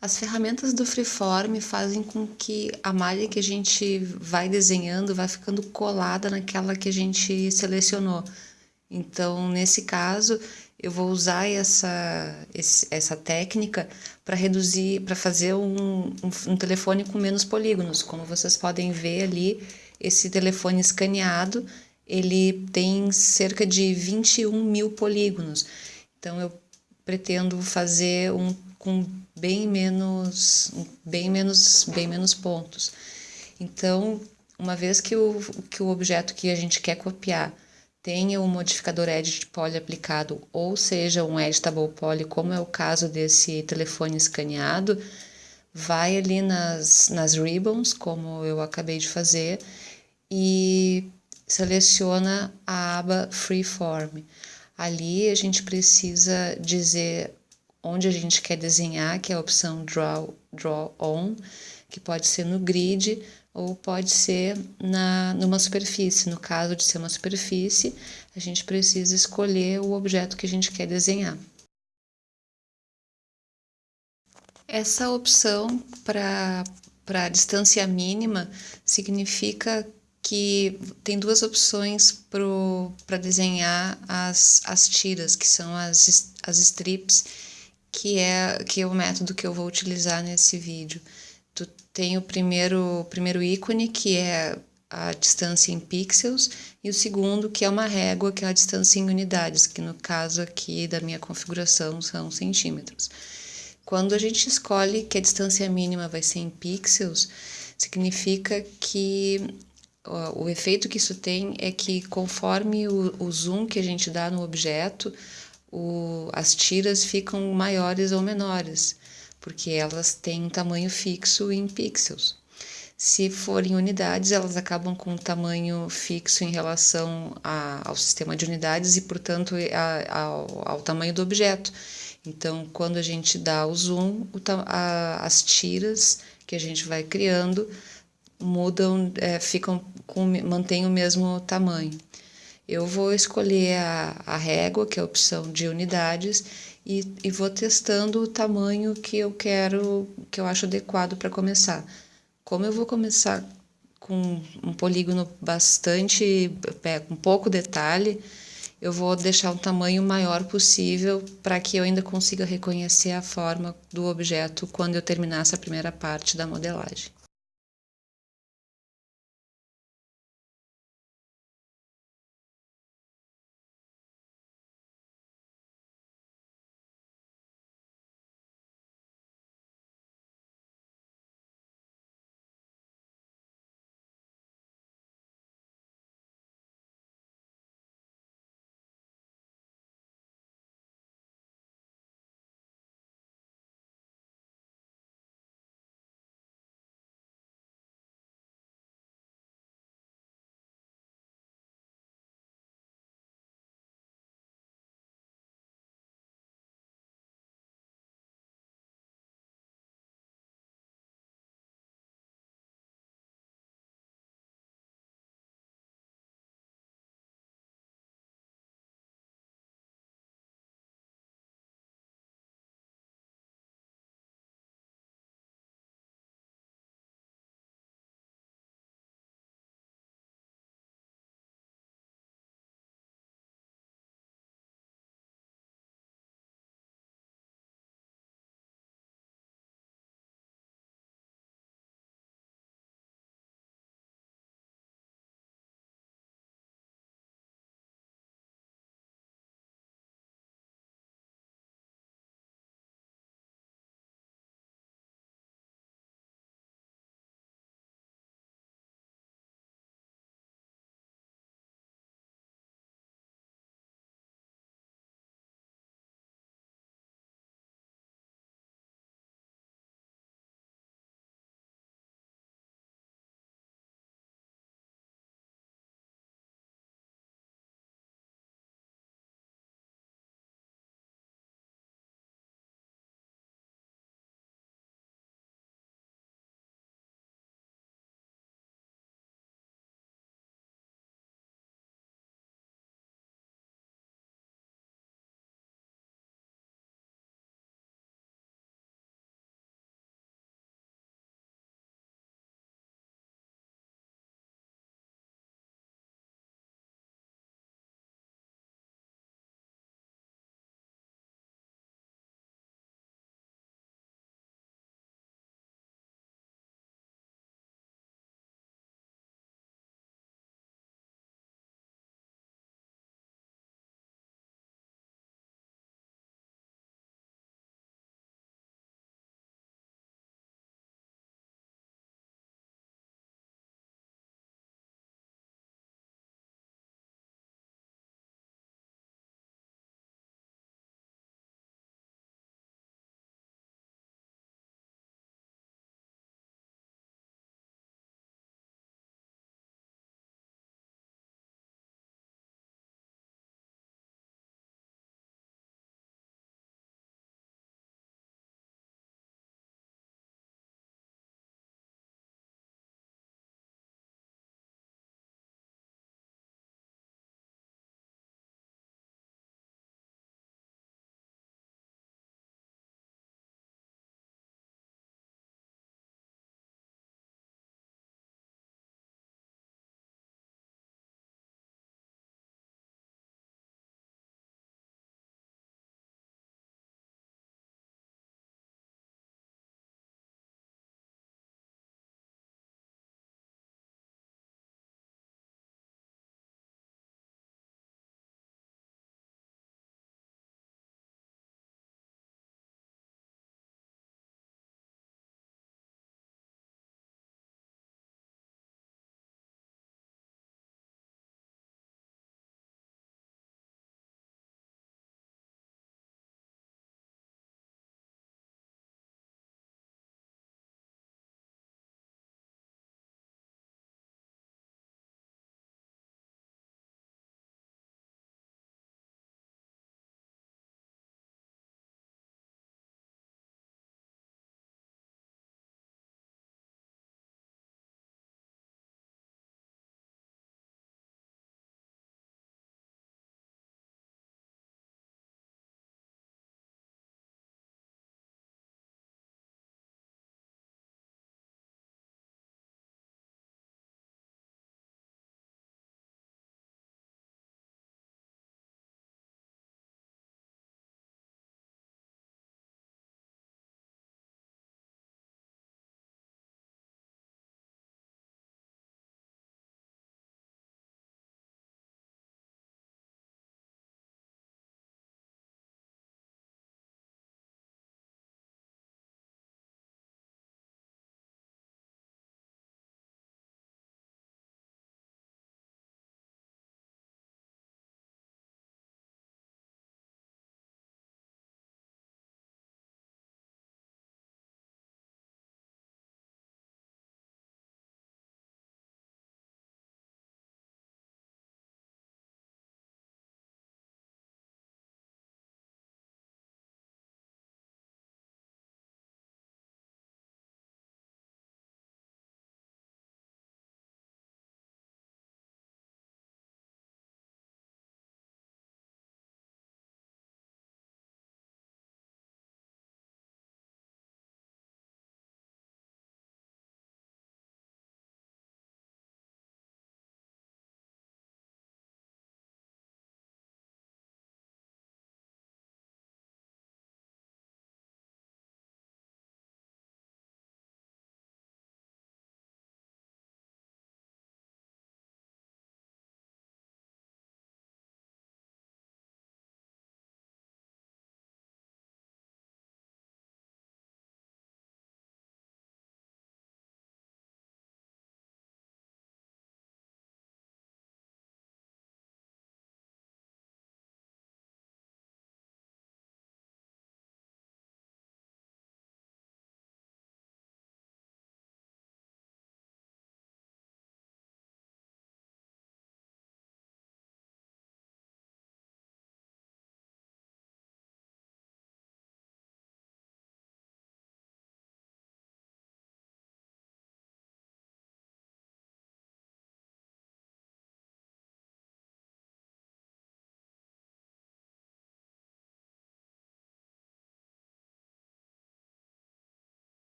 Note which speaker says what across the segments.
Speaker 1: As ferramentas do Freeform fazem com que a malha que a gente vai desenhando vai ficando colada naquela que a gente selecionou. Então, nesse caso, eu vou usar essa, essa técnica para reduzir, para fazer um, um, telefone com menos polígonos. Como vocês podem ver ali, esse telefone escaneado, ele tem cerca de 21 mil polígonos. Então, eu pretendo fazer um com bem menos, bem menos, bem menos pontos. Então, uma vez que o, que o objeto que a gente quer copiar tenha um modificador edit poly aplicado, ou seja, um editable poly, como é o caso desse telefone escaneado, vai ali nas, nas ribbons, como eu acabei de fazer, e seleciona a aba Freeform. Ali a gente precisa dizer onde a gente quer desenhar, que é a opção Draw, Draw On, que pode ser no grid ou pode ser na, numa superfície. No caso de ser uma superfície, a gente precisa escolher o objeto que a gente quer desenhar. Essa opção para distância mínima significa que tem duas opções para desenhar as, as tiras, que são as, as strips que é, que é o método que eu vou utilizar nesse vídeo. Tu tem o primeiro, o primeiro ícone, que é a distância em pixels, e o segundo, que é uma régua, que é a distância em unidades, que no caso aqui da minha configuração são centímetros. Quando a gente escolhe que a distância mínima vai ser em pixels, significa que ó, o efeito que isso tem é que conforme o, o zoom que a gente dá no objeto, o, as tiras ficam maiores ou menores, porque elas têm um tamanho fixo em pixels. Se forem unidades, elas acabam com um tamanho fixo em relação a, ao sistema de unidades e, portanto, a, ao, ao, tamanho do objeto. Então, quando a gente dá o zoom, o, a, as tiras que a gente vai criando mudam, é, ficam com, mantêm o mesmo tamanho eu vou escolher a, a régua, que é a opção de unidades, e, e vou testando o tamanho que eu quero, que eu acho adequado para começar. Como eu vou começar com um polígono bastante, é, com pouco detalhe, eu vou deixar um tamanho maior possível para que eu ainda consiga reconhecer a forma do objeto quando eu terminar essa primeira parte da modelagem.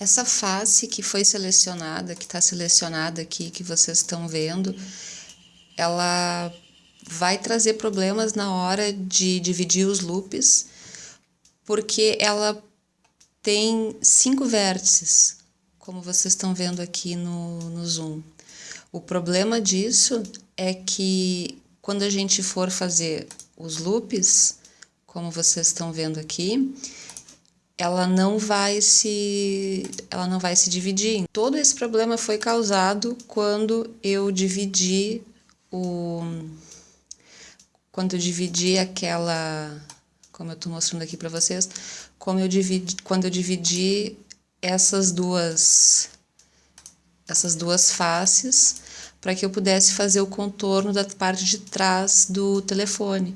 Speaker 1: Essa face que foi selecionada, que está selecionada aqui, que vocês estão vendo, ela vai trazer problemas na hora de dividir os loops, porque ela tem cinco vértices, como vocês estão vendo aqui no, no zoom. O problema disso é que quando a gente for fazer os loops, como vocês estão vendo aqui, ela não vai se ela não vai se dividir. Todo esse problema foi causado quando eu dividi o quando eu dividi aquela como eu estou mostrando aqui para vocês, como eu dividi quando eu dividi essas duas essas duas faces para que eu pudesse fazer o contorno da parte de trás do telefone.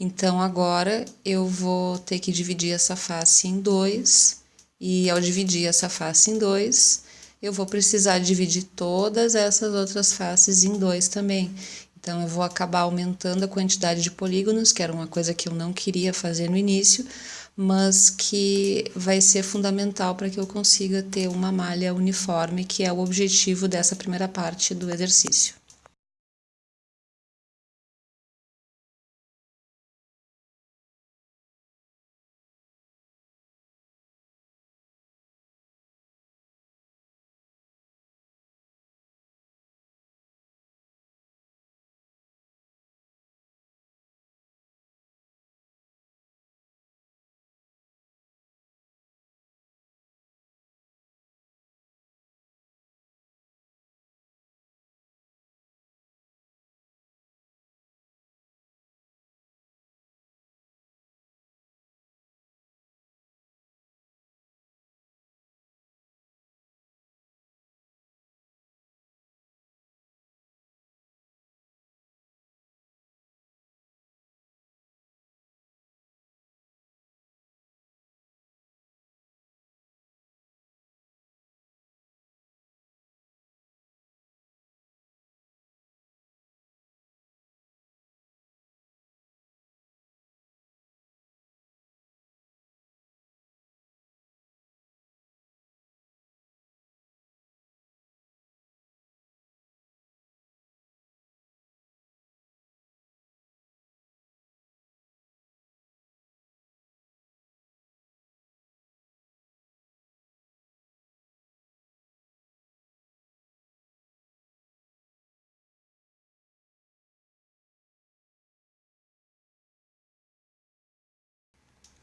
Speaker 1: Então agora eu vou ter que dividir essa face em dois e ao dividir essa face em dois, eu vou precisar dividir todas essas outras faces em dois também. Então eu vou acabar aumentando a quantidade de polígonos, que era uma coisa que eu não queria fazer no início, mas que vai ser fundamental para que eu consiga ter uma malha uniforme, que é o objetivo dessa primeira parte do exercício.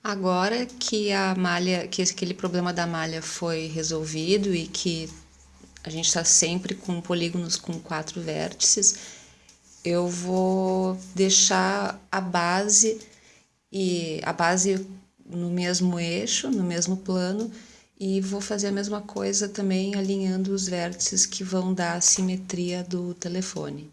Speaker 1: Agora que a malha, que aquele problema da malha foi resolvido e que a gente está sempre com polígonos com quatro vértices, eu vou deixar a base e a base no mesmo eixo, no mesmo plano, e vou fazer a mesma coisa também alinhando os vértices que vão dar a simetria do telefone.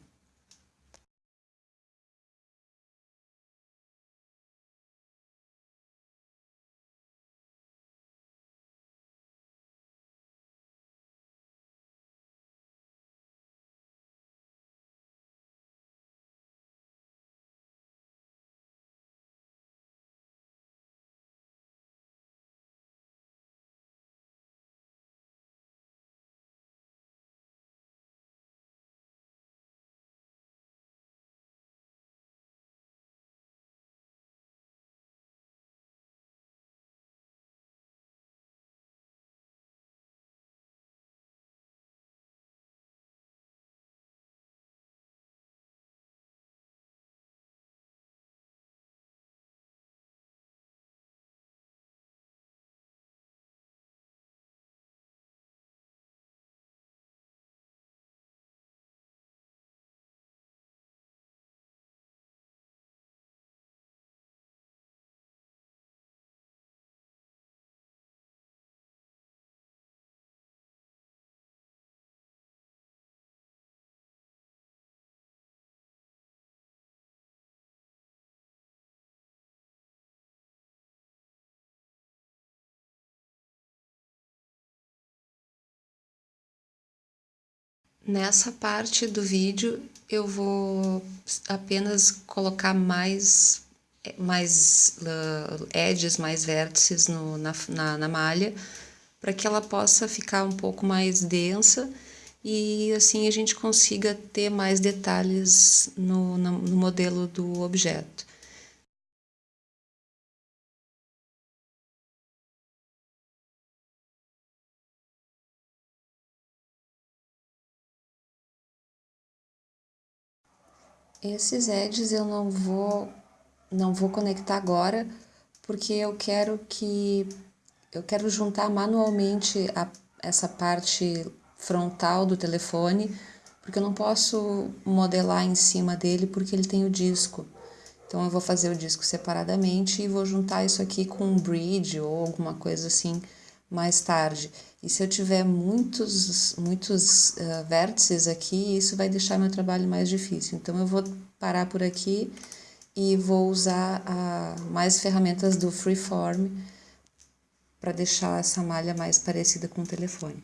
Speaker 1: Nessa parte do vídeo eu vou apenas colocar mais, mais uh, edges, mais vértices no, na, na, na malha, para que ela possa ficar um pouco mais densa e assim a gente consiga ter mais detalhes no, no, no modelo do objeto. Esses edges eu não vou, não vou conectar agora, porque eu quero que eu quero juntar manualmente a, essa parte frontal do telefone, porque eu não posso modelar em cima dele porque ele tem o disco. Então eu vou fazer o disco separadamente e vou juntar isso aqui com um bridge ou alguma coisa assim mais tarde. E se eu tiver muitos, muitos uh, vértices aqui, isso vai deixar meu trabalho mais difícil. Então eu vou parar por aqui e vou usar uh, mais ferramentas do Freeform para deixar essa malha mais parecida com o telefone.